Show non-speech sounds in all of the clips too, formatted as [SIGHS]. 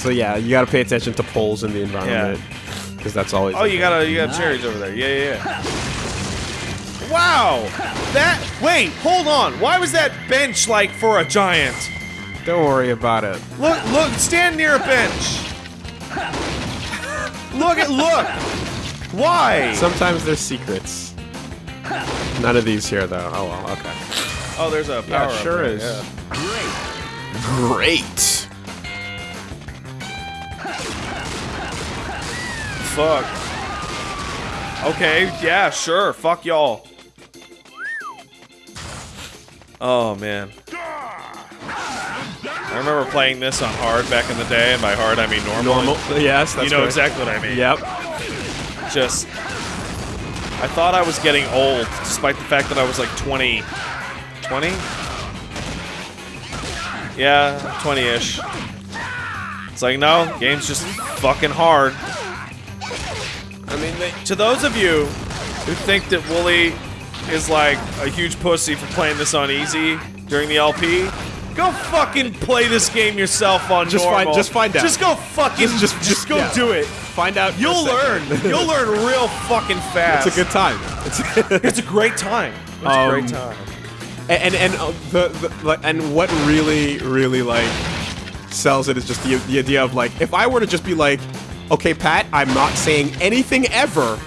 So yeah, you gotta pay attention to poles in the environment. Because that's always. Oh, you got a, you got cherries over there. Yeah, yeah, yeah. Wow! That wait, hold on. Why was that bench like for a giant? Don't worry about it. Look, look, stand near a bench. Look at look. Why? Sometimes there's secrets. None of these here, though. Oh well, okay. Oh, there's a power. it sure up there, is. yeah. Great. Fuck. Okay, yeah, sure. Fuck y'all. Oh man. I remember playing this on hard back in the day, and by hard I mean normal. Normal. Yes, that's You know right. exactly what I mean. Yep. Just. I thought I was getting old, despite the fact that I was like 20. 20? Yeah, 20 ish. It's like, no, game's just fucking hard. I mean, they, To those of you who think that Wooly is like a huge pussy for playing this on easy during the LP, go fucking play this game yourself on Just normal. find- just find out. Just go fucking Just- just- just, go yeah. do it. find out. You'll learn. [LAUGHS] You'll learn real fucking fast. it's a good time. It's [LAUGHS] It's a great time. It's a Um, great time. and and uh, the, the like and what really really like sells it is just the the idea of like if I were to just be like, okay, Pat, I'm not saying anything ever.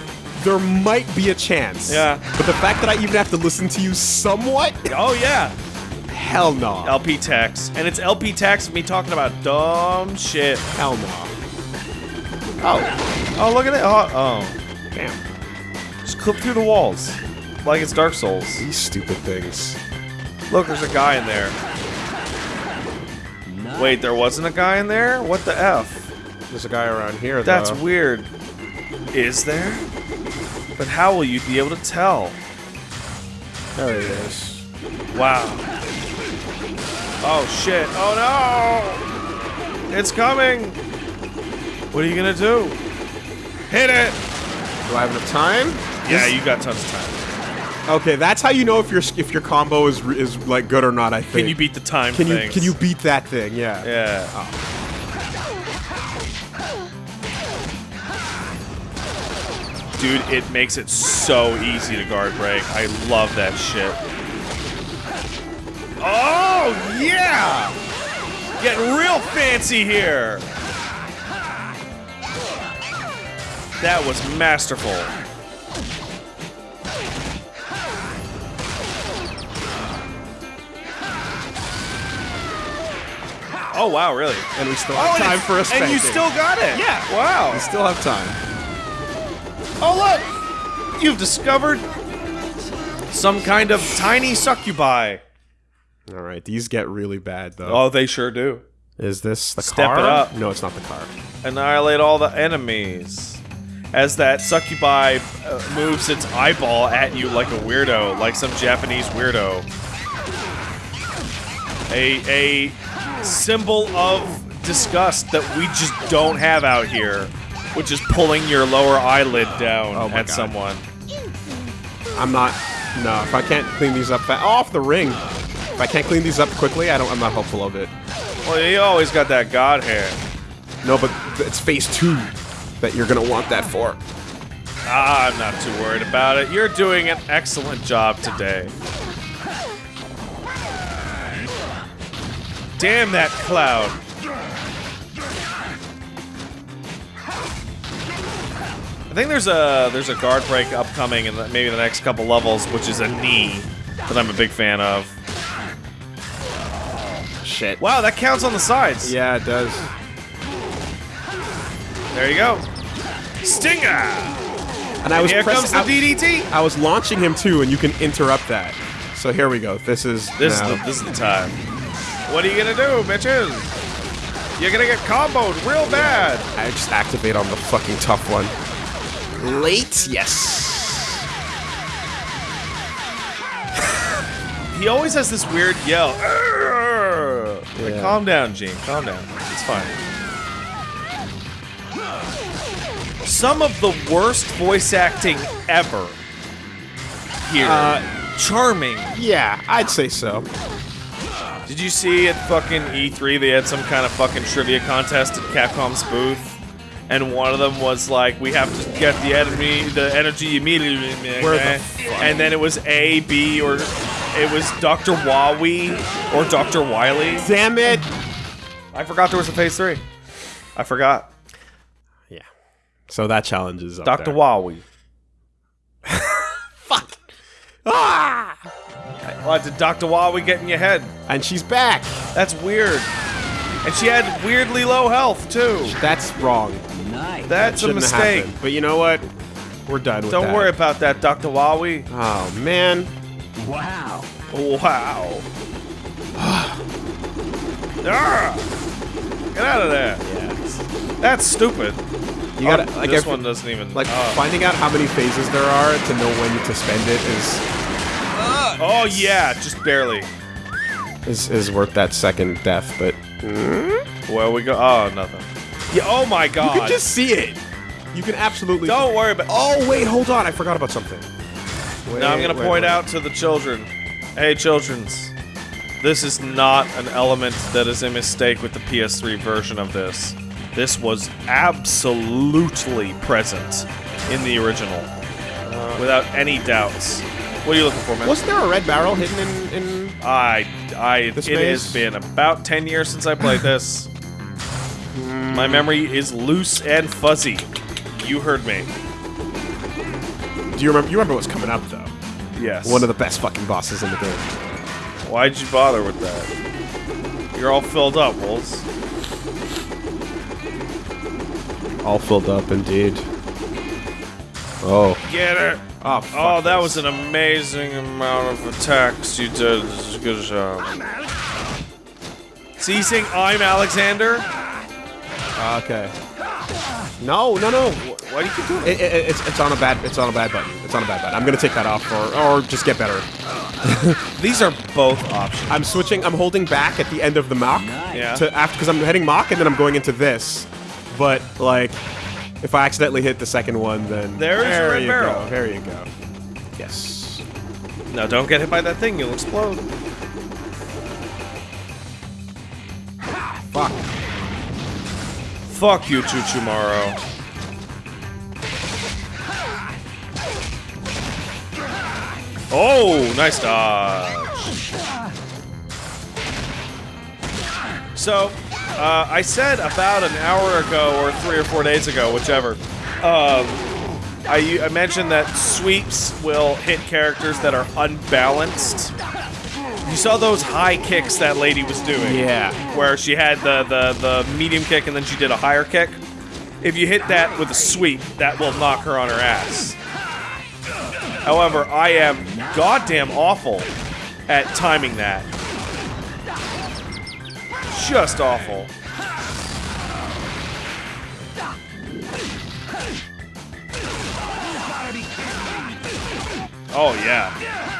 There might be a chance. Yeah. But the fact that I even have to listen to you somewhat, Oh yeah, hell no. LP tax, and it's LP tax me talking about dumb shit. hell no. Oh, oh look at it. Oh, oh. Damn. just clip through the walls, like it's Dark Souls. These stupid things. Look, there's a guy in there. Wait, there wasn't a guy in there? What the f? There's a guy around here. That's weird. Is there? But how will you be able to tell? There he is. Wow. Oh shit. Oh no! It's coming! What are you gonna do? Hit it! Do I have enough time? Yeah, you got tons of time. Okay, that's how you know if your if your combo is is like good or not. I think. Can you beat the time Can you can you beat that thing? Yeah. Yeah. Oh. Dude, it makes it so easy to guard break. I love that shit. Oh, yeah! Getting real fancy here. That was masterful. Oh, wow, really? And we still Oh, have and time for a spanking. And you still got it. Yeah. Wow. We still have time. Oh look! You've discovered some kind of tiny succubi. All right, these get really bad though. Oh, they sure do. Is this the Step car? it up. No, it's not the car. Annihilate all the enemies. As that succubi uh, moves its eyeball at you like a weirdo, like some Japanese weirdo. A a symbol of disgust that we just don't have out here, which is pulling your lower eyelid down Oh at God. someone. I'm not. No, if I can't clean these up, oh, off the ring. If I can't clean these up quickly, I don't. I'm not hopeful of it. Well, you always got that god hair. No, but it's phase two that you're gonna want that for. Ah, I'm not too worried about it. You're doing an excellent job today. Damn that cloud. I think there's a there's a guard break upcoming in the, maybe the next couple levels, which is a knee that I'm a big fan of. Shit. Wow, that counts on the sides. Yeah, it does. There you go. Stinger. And I was Here comes the DDT. I was launching him too, and you can interrupt that. So here we go. This is This now. is the this is the time. What are you gonna do, bitches? You're gonna get comboed real bad. I just activate on the fucking tough one. Late, yes. [LAUGHS] He always has this weird yell. "Arrgh!" Like, calm down, Gene. Calm down. It's fine. Some of the worst voice acting ever. Here. Uh, Charming. Yeah, I'd say so. Did you see at fucking E3 they had some kind of fucking trivia contest at Capcom's booth? And one of them was like, we have to get the enemy, the energy immediately. Where the? And then it was A, B, or it was Dr. Wawi or Dr. Wily. Damn it! I forgot there was a phase three. I forgot. Yeah. So that challenge is Dr. there. Wawi. [LAUGHS] Fuck. Ah! What did Dr. Wawi get in your head? And she's back. That's weird. And she had weirdly low health too. That's wrong. Nice. That's a mistake. happened. But you know what? We're done with that. Don't that. worry about that, Dr. Wawi. Oh man. Wow. Wow. [SIGHS] Ah! Get out of there. Yeah. That's stupid. You gotta um, Oh, like this every- one doesn't even like oh. finding out how many phases there are to know when to spend it is Oh yeah, just barely. is, is worth that second death. But hmm? Where we go? Oh, nothing. Yeah. Oh my god. you can just see it. You can absolutely. Don't worry about. Oh wait, hold on. I forgot about something. Wait, Now I'm gonna wait, point wait. out to the children. Hey, childrens. This is not an element that is a mistake with the PS3 version of this. This was absolutely present in the original, uh, without any doubts. What are you looking for, man? Wasn't there a red barrel hidden in? in I, I, it has been about 10 years since I played this. My memory is loose and fuzzy. You heard me. do you remember? You remember what's coming up though? Yes. One of the best fucking bosses in the game. Why'd you bother with that? You're all filled up, Wolves. All filled up, indeed. Oh. Get it! Oh, fuck Oh, that this. was an amazing amount of attacks you did. Good job. Ceasing, I'm Alexander? Ah, okay. No, no, no. Why do you keep doing It, it, it's, it's on a bad it's on a bad button. It's on a bad button. I'm gonna take that off or or just get better. [LAUGHS] These are both options. I'm switching. I'm holding back at the end of the mock Nice. Yeah. to after because I'm heading mock and then I'm going into this. But like, if I accidentally hit the second one, then There's a there red you barrel. go. There you go. Yes. No, don't get hit by that thing. You'll explode. Fuck. Fuck you, Chuchumaro. Oh, nice dodge. So, uh, I said about an hour ago or three or four days ago, whichever. Um, I, I mentioned that sweeps will hit characters that are unbalanced. You saw those high kicks that lady was doing Yeah. where she had the, the, the medium kick and then she did a higher kick. If you hit that with a sweep, that will knock her on her ass. However, I am goddamn awful at timing that. Just awful. Oh yeah.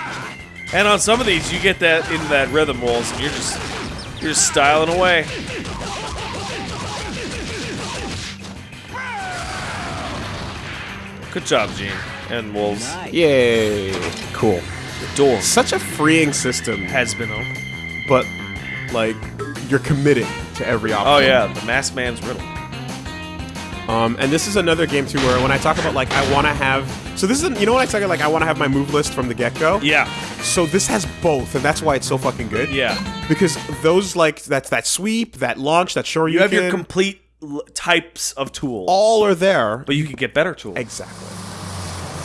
And on some of these, you get that into that rhythm rolls, and you're just you're just styling away. Good job, Gene and Wolves. Nice. Yay. Cool. The door Such a freeing system, has been opened. but like you're committing to every oh, option. Oh yeah, the Masked Man's riddle. Um, and this is another game too where when I talk about like I want to have so this is you know when I talk like I want to have my move list from the get go. Yeah, So this has both, and that's why it's so fucking good. yeah. Because those like that's that sweep, that launch, that sure You have your complete types of tools, all are there. but you can get better tools. exactly.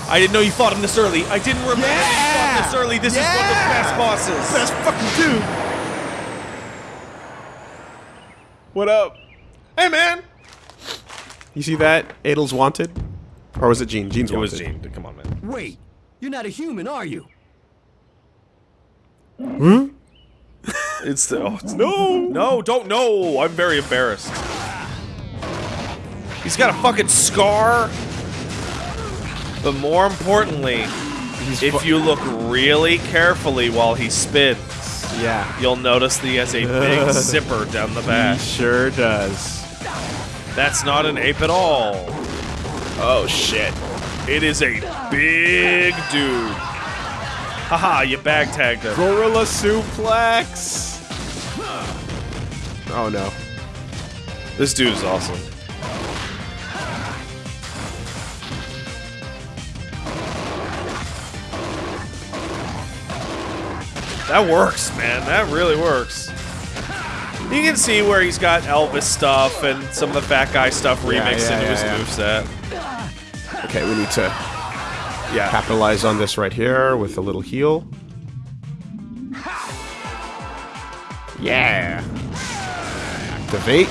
I didn't know you fought him this early. I didn't remember you fought this early. This is one of the best bosses. Best fucking dude. What up? Hey man. You see that? Adel's wanted, or was it Gene? Gene's It wanted. was Gene. Come on, man. Wait, you're not a human, are you? Hmm? [LAUGHS] It's the oh, it's, no, no, don't no. I'm very embarrassed. He's got a fucking scar. But more importantly, He's if you look really carefully while he spins, yeah, you'll notice that he has a big [LAUGHS] zipper down the back. he back. sure does. That's not an ape at all. Oh shit. It is a big dude. Haha, you bag tagged him. Gorilla suplex. Oh no. This dude is awesome. That works, man. That really works. You can see where he's got Elvis stuff and some of the fat guy stuff Yeah, remixed yeah, into yeah, his yeah. moveset. Okay, we need to Yeah. capitalize on this right here with a little heal. Yeah. Activate.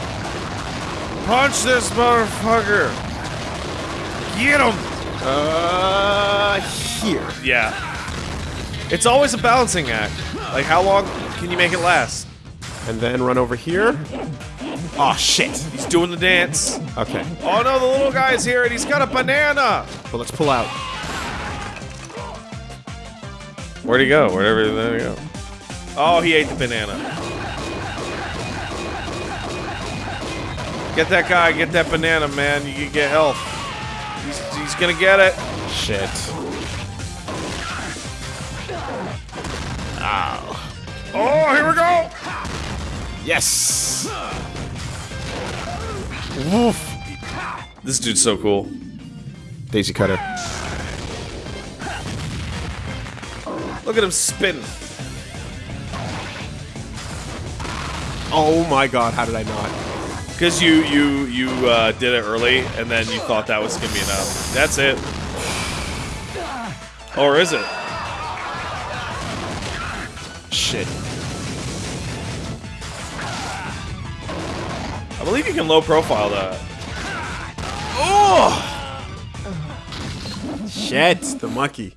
Punch this motherfucker! Get him! Uh, here. Yeah. It's always a balancing act. Like, how long can you make it last? And then run over here. Oh shit. He's doing the dance. Okay, Oh no, the little guy's here and he's got a banana! but let's pull out. Where'd he go? Wherever there he go. Oh, he ate the banana. Get that guy, get that banana, man. You can get health. He's, he's gonna get it. Shit. Oh, here we go! Yes. Woof. This dude's so cool. Daisy cutter. Look at him spin. Oh my god, how did I not? Because you you you uh, did it early, and then you thought that was gonna be enough. That's it. Or is it? Shit. Believe you can low profile that. Oh! Shit, the monkey.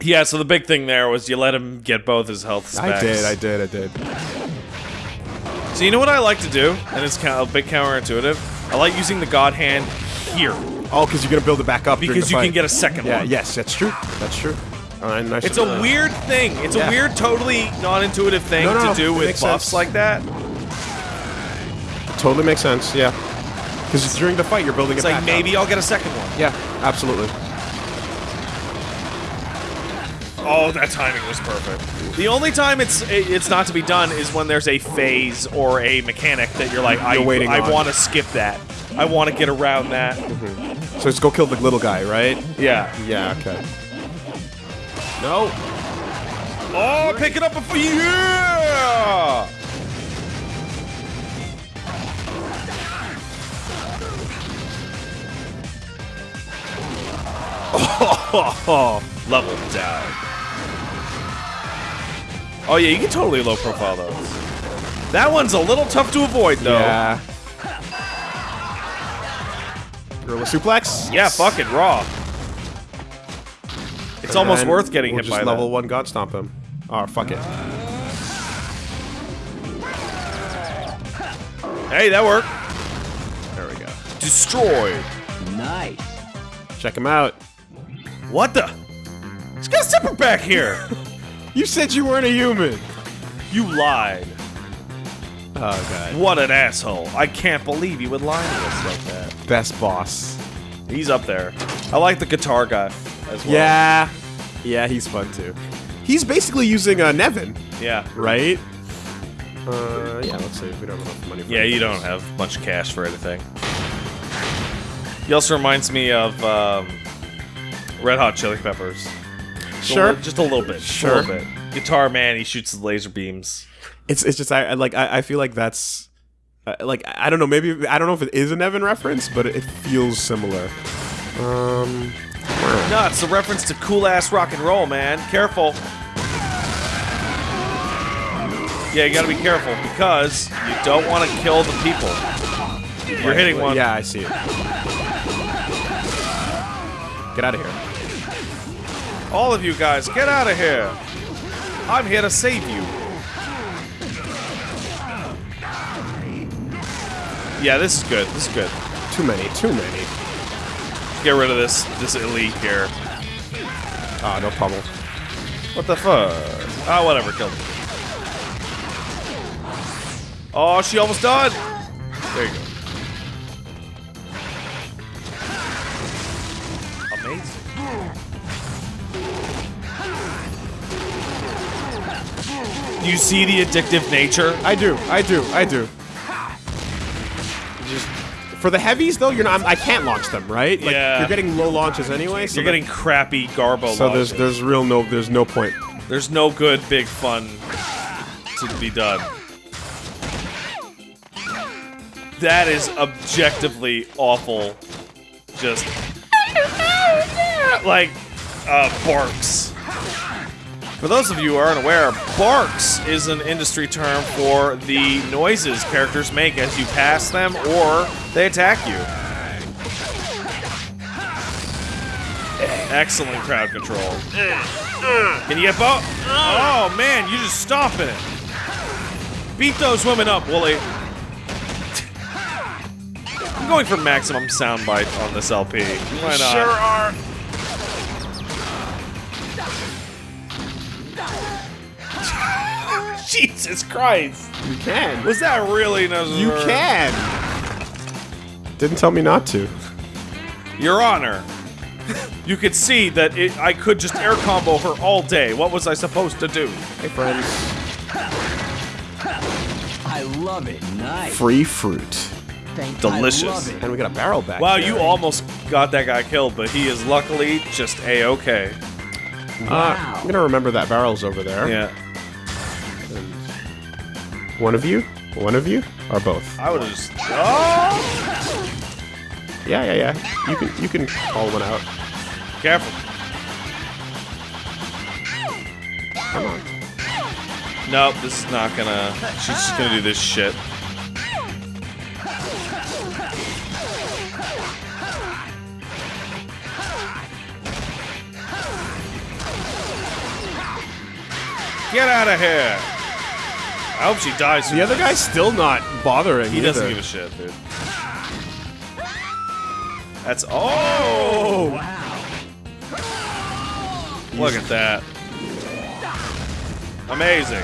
Yeah, so the big thing there was you let him get both his health specs. I did, I did, I did. So you know what I like to do, and it's kind of a bit counterintuitive. I like using the God Hand here Oh, because you're gonna build it back up because the you can get a second Yeah, one. yes, that's true. That's true. All right, nice. It's a weird thing. It's Yeah. a weird, totally non-intuitive thing No, no, to do it with buffs sense. like that. Totally makes sense. Yeah. Because during the fight, you're building It's it like back maybe Up. I'll get a second one. Yeah, absolutely. Oh, that timing was perfect. The only time it's it's not to be done is when there's a phase or a mechanic that you're like, I, You're waiting I on. want to skip that. I want to get around that. Mm-hmm. So let's go kill the little guy, right? Yeah. Yeah. Okay. No. Oh, pick it up before you. Yeah! Oh, [LAUGHS] level down. Oh yeah, you can totally low profile those. That one's a little tough to avoid though. Yeah. Gorilla suplex. Yeah, fuck it, raw. It's And almost worth getting we'll hit just by level that. one god stomp him. Oh fuck it. Hey, that worked. There we go. Destroyed. Nice. Check him out. What the? He's got a zipper back here. [LAUGHS] You said you weren't a human. you lied. Oh god. What an asshole. I can't believe you would lie to us like that. Best boss. He's up there. I like the guitar guy as well. Yeah. Yeah, he's fun too. He's basically using uh, Nevin, Yeah. right? Uh, yeah. Let's see we don't have enough money. For Yeah, you don't have much cash for anything. He also reminds me of um, Red Hot Chili Peppers. A Sure. li- just a little bit. Sure. a little bit. Guitar man, he shoots the laser beams. It's it's just I, I like I, I feel like that's uh, like I don't know maybe I don't know if it is an Evan reference, but it feels similar. Um. No, it's a reference to cool ass rock and roll, man. Careful. Yeah, you gotta be careful because you don't want to kill the people. You're hitting one. Yeah, I see it. Get out of here. All of you guys, get out of here. I'm here to save you. Yeah, this is good. This is good. Too many. Too many. Get rid of this this elite here. Ah, no problem. What the fuck? Ah, whatever. Kill him. Oh, she almost died. There you go. You see the addictive nature? I do, I do, I do. Just for the heavies though, you're not. I'm, I can't launch them, right? Like, Yeah. You're getting low launches anyway. So You're getting crappy Garbo So there's there's real no there's no point. There's no good big fun to be done. That is objectively awful. Just [LAUGHS] like uh, barks. For those of you who aren't aware, barks is an industry term for the noises characters make as you pass them or they attack you. Excellent crowd control. Can you get both? Oh man, you just stomping it. Beat those women up, Wooly. I'm going for maximum soundbite on this LP. Why not? Sure are. [LAUGHS] Jesus Christ. You can. Was that really necessary? You can. Didn't tell me not to. Your Honor. You could see that it, I could just air combo her all day. What was I supposed to do? Hey friends. I love it. Nice. Free fruit. Thank Delicious. I love it. And we got a barrel back. Wow, there. you almost got that guy killed, but he is luckily just a-okay. Uh, Wow. I'm gonna remember that barrel's over there. Yeah. One of you? One of you? Or both? I would just... Oh! Yeah, yeah, yeah. You can you can call one out. Careful. Come on. Nope, this is not gonna... She's just gonna do this shit. Get out of here! I hope she dies. The other guy's still not bothering. He doesn't give a shit, dude. That's oh! Wow. Look at that. Amazing.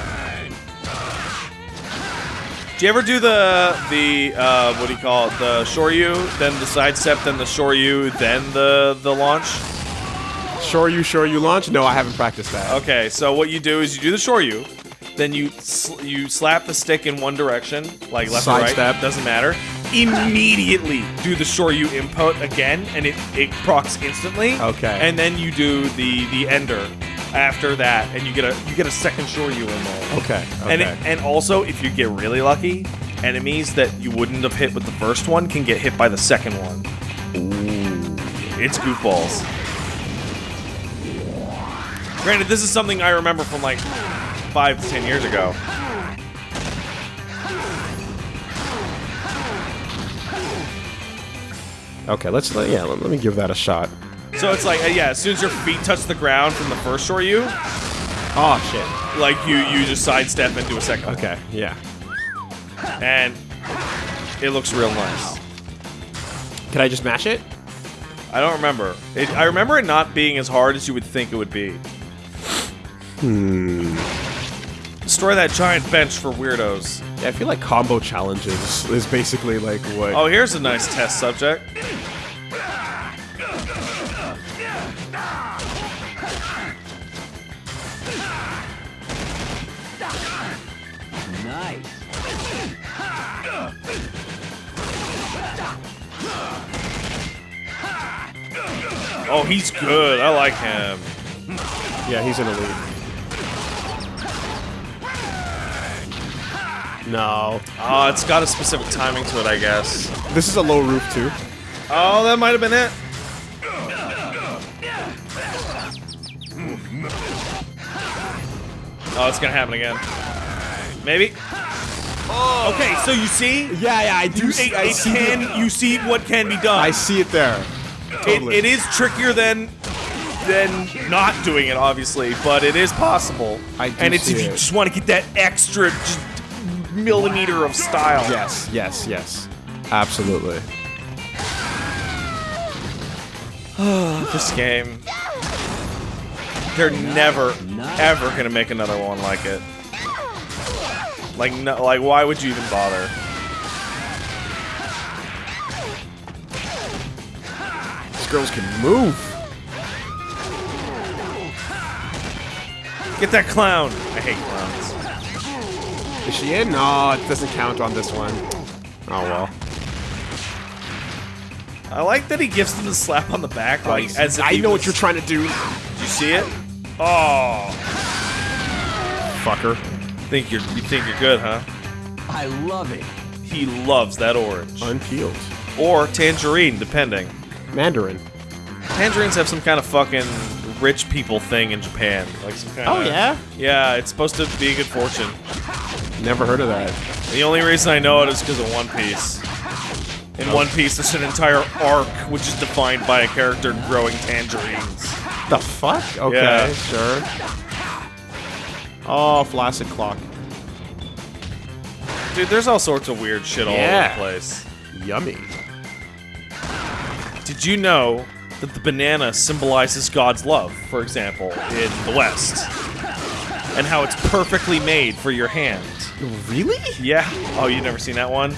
Do you ever do the the uh, what do you call it? The shoryu, then the sidestep, then the shoryu, then the the launch? Sure you, sure you launch? No, I haven't practiced that. Okay, so what you do is you do the shoryu, then you sl- you slap the stick in one direction, like left or right, Sidestep. doesn't matter. Immediately do the shore shoryu input again, and it it procs instantly. Okay. And then you do the the ender after that, and you get a you get a second shoryu in there. Okay. Okay. And it, and also, if you get really lucky, enemies that you wouldn't have hit with the first one can get hit by the second one. Ooh. It's goofballs. Granted, this is something I remember from like five to ten years ago. okay, let's let, yeah, let, let me give that a shot. So it's like, uh, yeah, as soon as your feet touch the ground from the first shoryu, Oh shit. like you you just sidestep into a second. one. Okay, yeah. And it looks real nice. Can I just mash it? I don't remember. It, I remember it not being as hard as you would think it would be. Hmm. Destroy that giant bench for weirdos. Yeah, I feel like combo challenges is basically like what. Oh, here's a nice test subject. Nice. Oh, he's good. I like him. Yeah, he's an elite. No. Oh, it's got a specific timing to it, I guess. This is a low roof too. Oh, that might have been it. Oh, it's gonna happen again. Maybe. Oh. Okay, so you see, Yeah, yeah, I do. it, it can. You see what can be done. I see it there. It, Totally. it is trickier than than not doing it, obviously, but it is possible. I do and it's see if you it. just want to get that extra just millimeter of style. Yes, yes, yes. Absolutely. [SIGHS] This game. They're never, ever gonna make another one like it. Like, no, like, why would you even bother? These girls can move. Get that clown. I hate clowns. Is she in? No, it doesn't count on this one. Oh well. I like that he gives them the slap on the back, like as if I he know was- what you're trying to do, Did you see it? Oh, fucker. think you're you think you're good, huh? I love it. He loves that orange Unpeeled. or tangerine, depending. Mandarin. Tangerines have some kind of fucking rich people thing in Japan, like some kind Oh of yeah. yeah. It's supposed to be a good fortune. Never heard of that. The only reason I know it is because of One Piece. In One Piece, there's an entire arc which is defined by a character growing tangerines. The fuck? Okay, Yeah. sure. Oh, flaccid clock. Dude, there's all sorts of weird shit all Yeah. over the place. Yummy. Did you know that the banana symbolizes God's love, for example, in the West? And how it's perfectly made for your hand. Really? Yeah. Oh, you've never seen that one?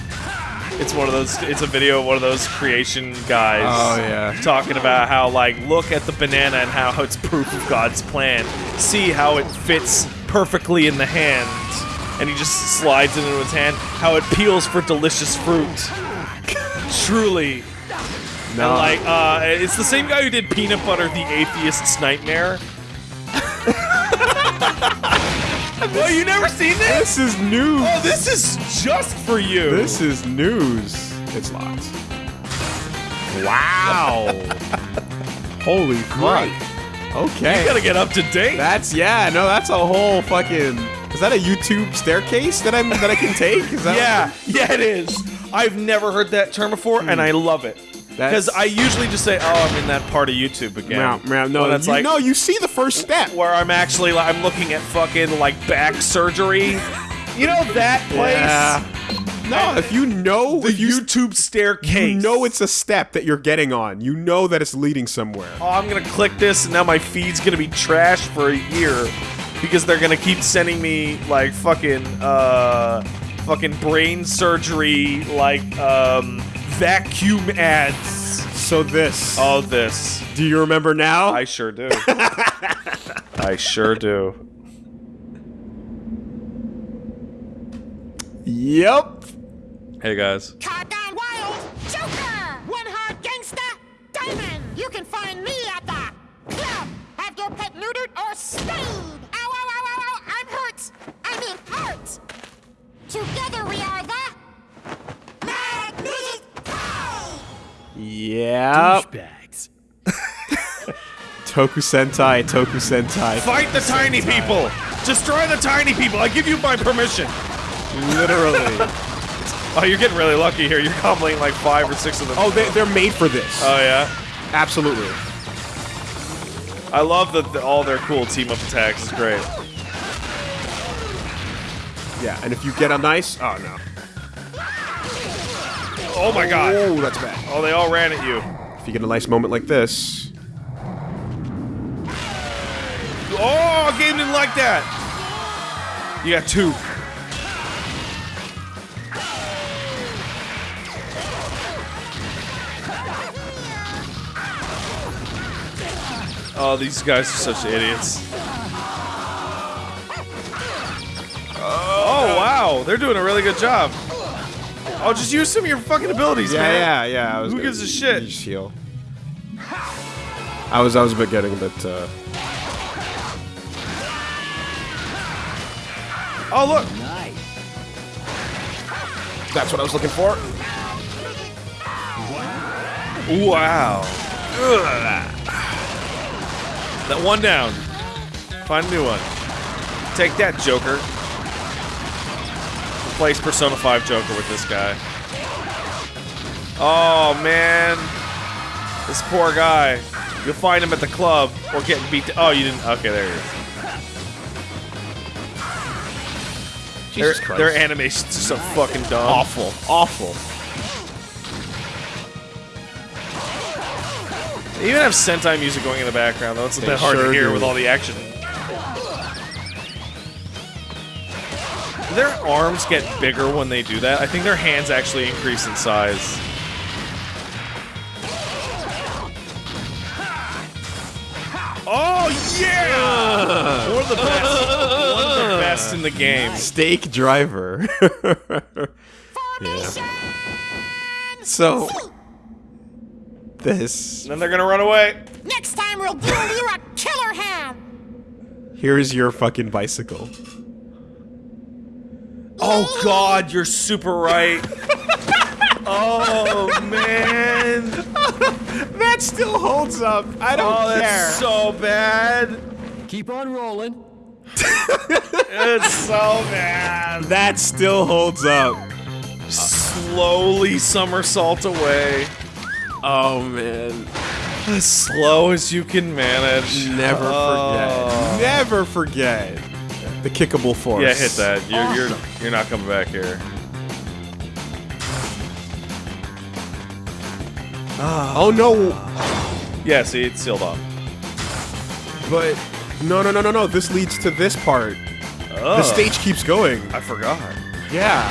It's one of those. It's a video of one of those creation guys. Oh, yeah. Talking about how like look at the banana and how it's proof of God's plan. See how it fits perfectly in the hand, and he just slides it into his hand. How it peels for delicious fruit. Truly. No. And like, uh, it's the same guy who did Peanut Butter, the Atheist's Nightmare. [LAUGHS] oh, you never seen this? this is news. Oh, this is just for you. This is news. It's locked. Wow. [LAUGHS] Holy fuck. Okay. You gotta get up to date. That's yeah. No, that's a whole fucking. Is that a YouTube staircase that I'm that I can take? Is that yeah, yeah, it is. I've never heard that term before, and hmm. I love it. Because I usually just say, "Oh, I'm in that part of YouTube again." Meow, meow. No, it's you, like no, you see the first step. where I'm actually like, I'm looking at fucking like back surgery. You know that [LAUGHS] place? Yeah. No, if you know, The YouTube staircase. you know it's a step that you're getting on. You know that it's leading somewhere. oh, I'm gonna click this, and now my feed's gonna be trash for a year because they're gonna keep sending me like fucking uh, fucking brain surgery, like um, vacuum ads. So this. All this, do you remember now? I sure do. [LAUGHS] I sure do. yep. Hey guys. Card Gone Wild, Joker, One Hard Gangsta, Diamond. You can find me at the club. Have your pet neutered or spayed. Ow, ow, ow, ow, ow, I'm hurt. I mean hurt. Together we are the Yep. Douchebags. Toku Sentai, Toku Sentai. Fight the tiny people. Destroy the tiny people. I give you my permission. Literally. [LAUGHS] Oh, you're getting really lucky here. You're comboing like five or six of them. oh, they, they're made for this. Oh yeah. Absolutely. I love that the, all their cool team up attacks is great. Yeah, and if you get a nice. Oh, no. Oh my god. Oh, that's bad. Oh, they all ran at you. If you get a nice moment like this. Oh, game didn't like that. You got two. Oh, these guys are such idiots. Oh, wow. They're doing a really good job. Oh, just use some of your fucking abilities, Yeah, man. yeah, yeah. I was Who gives a shit? Just heal. I was, I was a bit getting a bit. Uh, Oh, look. Nice. that's what I was looking for. Wow. Ugh. That one down. Find a new one. Take that, Joker. Replace Persona 5 Joker with this guy. Oh, man. This poor guy. You'll find him at the club or getting beat. To- oh, you didn't. Okay, there he is. Jesus their, Christ. their animations are so fucking dumb. awful, awful. They even have Sentai music going in the background, though. It's a They bit hard to hear do. with all the action. Their arms get bigger when they do that? I think their hands actually increase in size. Oh yeah! One of the best. One of the best in the game. Steak driver. [LAUGHS] Formation! so this Then they're gonna run away. Next time we'll give you a killer ham! here's your fucking bicycle. Oh god, you're super right. oh man. That still holds up. I don't Oh, that's so bad. Keep on rolling. It's so bad. that still holds up. Slowly somersault away. Oh man. As slow as you can manage. Never Oh. forget. Never forget the kickable force. Yeah, hit that. You're you're you're not coming back here. Oh no. Yeah, see, it's sealed off. But no, no, no, no, no. This leads to this part. Oh, The stage keeps going. I forgot. Yeah.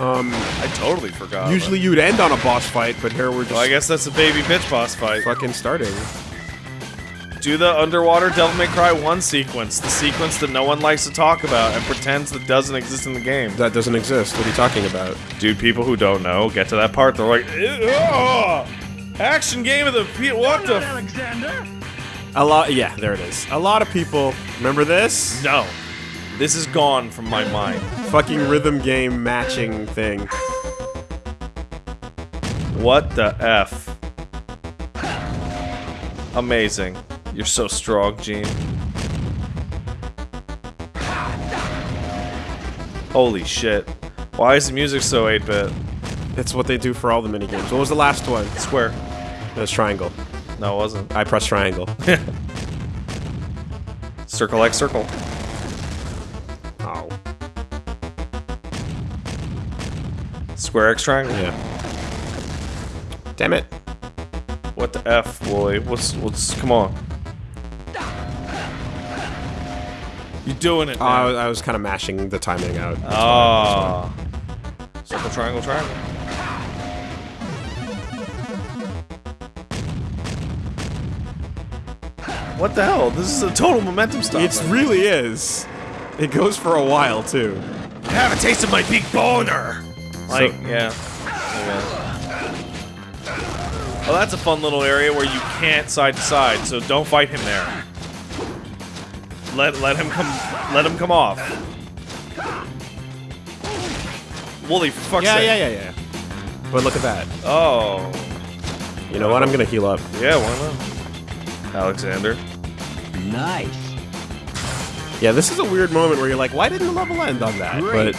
Um. I totally forgot. Usually you'd end on a boss fight, but here we're just Well, I guess that's a baby bitch boss fight. fucking starting. Do the underwater Devil May Cry 1 sequence, the sequence that no one likes to talk about and pretends that doesn't exist in the game. That doesn't exist. What are you talking about? Dude, people who don't know get to that part, they're like, "Ugh, action game of the P- what the? F-? A lot. Yeah, there it is. A lot of people remember this No, this is gone from my mind. fucking rhythm game matching thing. What the f? Amazing. You're so strong, Gene. Holy shit. Why is the music so 8-bit? It's what they do for all the mini games. What was the last one? Square. It was triangle. No, it wasn't. I pressed triangle. [LAUGHS] Circle X circle. oh. Square X triangle. Yeah. Damn it. What the F, Wooly? What's what's come on? You doing it? Oh, I was, I was kind of mashing the timing out. Ah. Circle, triangle, triangle. What the hell? This is a total momentum stop. It really is. It goes for a while too. have a taste of my big boner. Like, So- yeah. Well, that's a fun little area where you can't side to side, so don't fight him there. Let let him come let him come off. Wooly, for fuck's Yeah, sake. yeah, yeah, yeah. But look at that. Oh. You know what? I'm gonna heal up. Yeah, why not? Alexander. Nice. Yeah, this is a weird moment where you're like, why didn't the level end on that? Great. But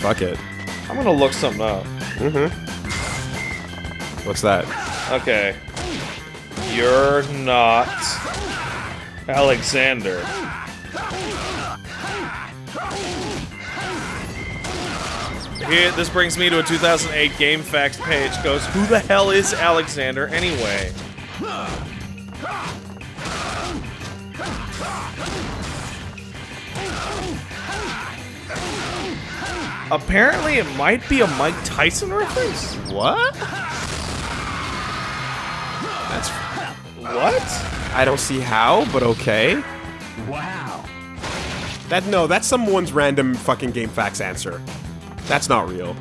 fuck it. I'm gonna look something up. Mhm What's that? Okay. You're not Alexander. Here, this brings me to a 2008 GameFAQs page. Goes, who the hell is Alexander anyway? Apparently, it might be a Mike Tyson reference. What? That's. What? I don't see how, but okay. Wow. That no, that's someone's random fucking GameFAQs answer. That's not real.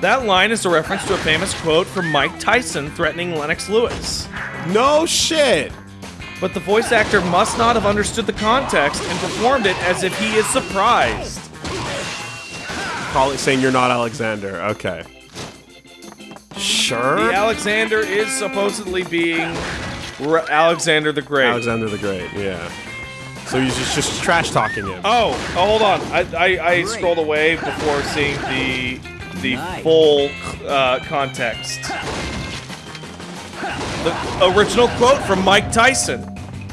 That line is a reference to a famous quote from Mike Tyson threatening Lennox Lewis. No shit. But the voice actor must not have understood the context and performed it as if he is surprised. Call it saying you're not Alexander. Okay. Sure. The Alexander is supposedly being R- Alexander the Great. Alexander the Great. Yeah. So he's just just trash talking him. oh, oh, hold on. I, I, I scrolled away before seeing the the Nice. full uh, context. The original quote from Mike Tyson,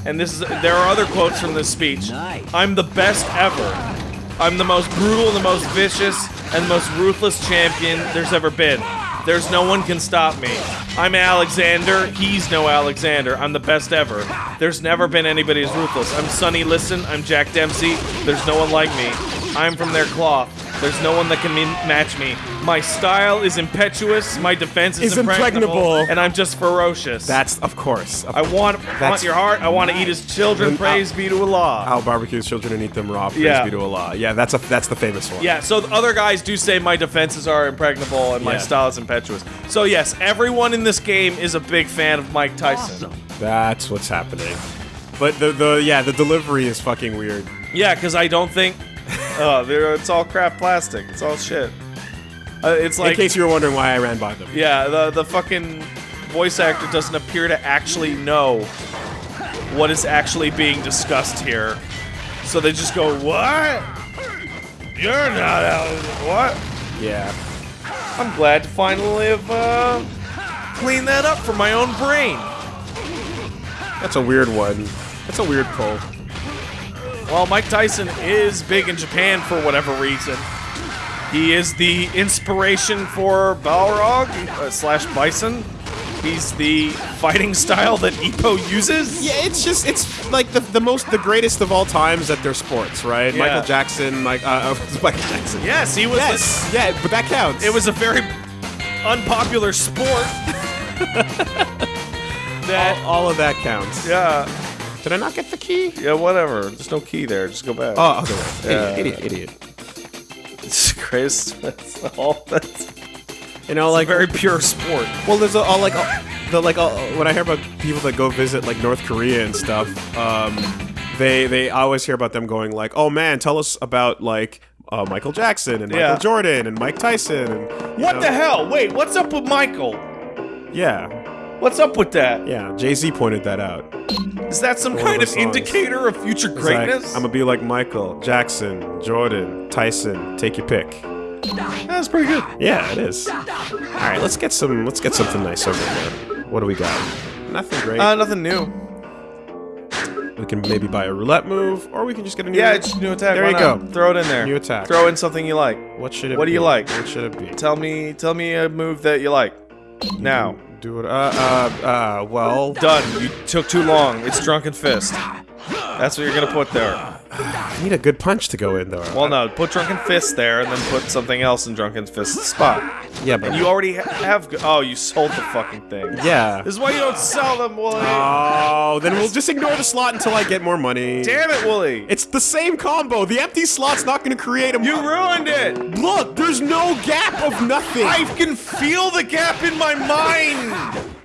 and this is there are other quotes from this speech. Nice. I'm the best ever. I'm the most brutal and the most vicious and the most ruthless champion there's ever been. There's no one can stop me. I'm Alexander. He's no Alexander. I'm the best ever. There's never been anybody as ruthless. I'm Sonny Liston. I'm Jack Dempsey. There's no one like me. I'm from their cloth. There's no one that can me- match me. My style is impetuous. My defense is, Is impregnable. and I'm just ferocious. That's of course. Of I want want your heart. I want to eat his children. Then, uh, Praise be to Allah. I'll barbecue his children and eat them raw. Praise Yeah. be to Allah. Yeah, that's a that's the famous one. Yeah, so the other guys do say my defenses are impregnable and my Yeah. style is impetuous. So yes, everyone in this game is a big fan of Mike Tyson. That's what's happening. But the the yeah the delivery is fucking weird. Yeah, because I don't think. [LAUGHS] Oh, they're- it's all crap plastic. It's all shit. Uh, it's like In case you were wondering why I ran by them. Yeah, the the fucking voice actor doesn't appear to actually know what is actually being discussed here. So they just go, "What? You're not out. What?" Yeah. I'm glad to finally have uh, cleaned that up for my own brain. That's a weird one. That's a weird pull. Well, Mike Tyson is big in Japan for whatever reason. He is the inspiration for Balrog uh, slash Bison. He's the fighting style that Ippo uses. Yeah, it's just it's like the, the most the greatest of all times at their sports, right? Yeah. Michael Jackson, Mike uh, [LAUGHS] Michael Jackson. Yes, he was. Yes. Yeah, but that counts. It was a very unpopular sport. [LAUGHS] that all, all of that counts. yeah Did I not get the key? yeah whatever. There's no key there. Just go back. Oh, way. Yeah. Idiot, idiot, idiot. it's Chris. That's all. That's You know, like a very pure sport. Well, there's a, all like all, the like all, when I hear about people that go visit like North Korea and stuff, um, they they I always hear about them going like, "Oh man, tell us about like uh, Michael Jackson and Michael Yeah. Jordan and Mike Tyson and What know- the hell? Wait, what's up with Michael? Yeah, What's up with that? yeah. Jay Z pointed that out. Is that some One kind of of indicator of future It's greatness? Like, I'm gonna be like Michael Jackson, Jordan, Tyson. Take your pick. That's pretty good. Yeah, it is. All right, let's get some. Let's get something nice over here. What do we got? Nothing great. Uh, nothing new. we can maybe buy a roulette move, or we can just get a new. Yeah, it's new attack. There Why you not? go. Throw it in there. New attack. Throw in something you like. What should it? What do you like? What should it be? Tell me, tell me a move that you like. Now, Do it. Uh, uh, uh. Well, done. You took too long. It's drunken fist. That's what you're gonna put there. I need a good punch to go in though. Well, no, put drunken fist there, and then put something else in drunken fist's spot. Yeah, but You already ha- have. Oh, you sold the fucking thing. Yeah. This is why you don't sell them, Wooly. Oh, then we'll just ignore the slot until I get more money. Damn it, Wooly. It's the same combo. The empty slot's not going to create a. You ruined it. Look, there's no gap of nothing. I can feel the gap in my mind.